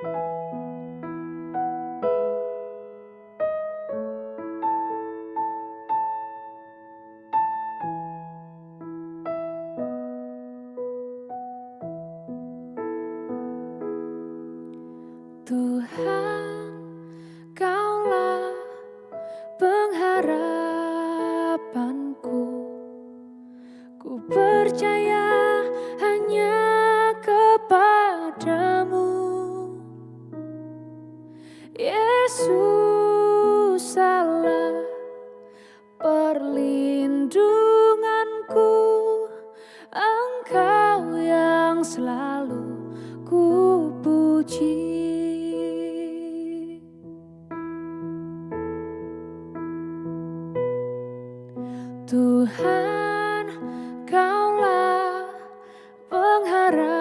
Tuhan, perlindunganku. Engkau yang selalu ku puji. Tuhan, Kaulah pengharapanku.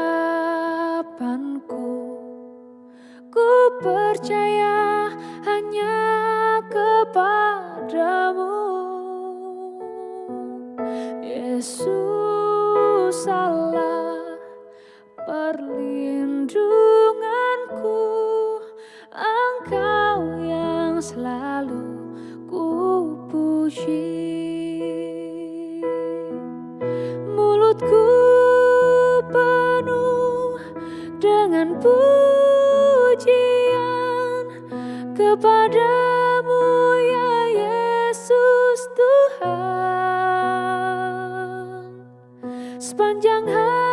Kepadamu ya Yesus Tuhan. Sepanjang hari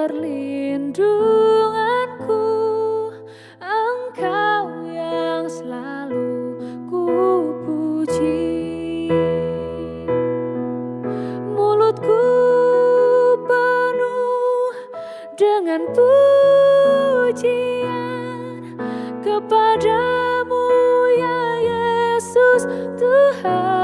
perlindunganku. Engkau yang selalu ku puji. Mulutku penuh dengan pujian kepadamu ya Yesus Tuhan.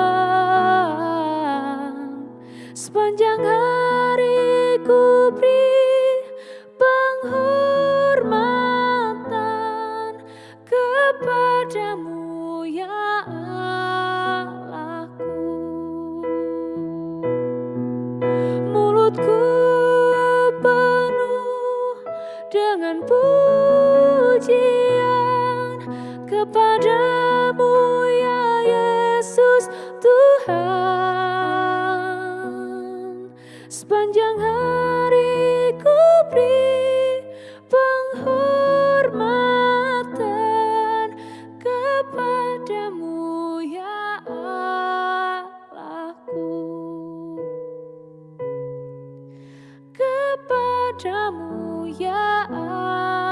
Pujian kepadamu ya Yesus Tuhan. Sepanjang hari ku beri penghormatan kepadamu ya Allahku kepadamu ya Allahku